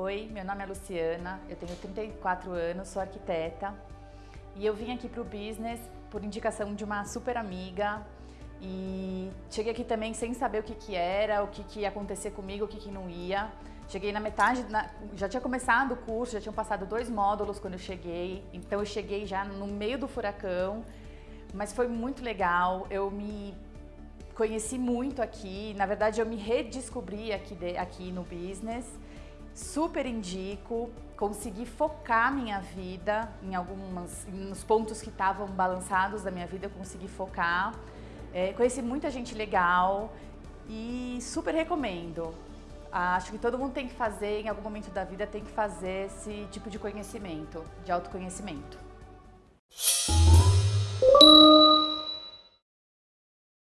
Oi, meu nome é Luciana, eu tenho 34 anos, sou arquiteta. E eu vim aqui para o Business por indicação de uma super amiga. E cheguei aqui também sem saber o que, que era, o que, que ia acontecer comigo, o que, que não ia. Cheguei na metade, na, já tinha começado o curso, já tinham passado dois módulos quando eu cheguei, então eu cheguei já no meio do furacão, mas foi muito legal, eu me conheci muito aqui, na verdade eu me redescobri aqui, de, aqui no business, super indico, consegui focar minha vida em alguns nos pontos que estavam balançados da minha vida, eu consegui focar, é, conheci muita gente legal e super recomendo. Acho que todo mundo tem que fazer, em algum momento da vida, tem que fazer esse tipo de conhecimento, de autoconhecimento.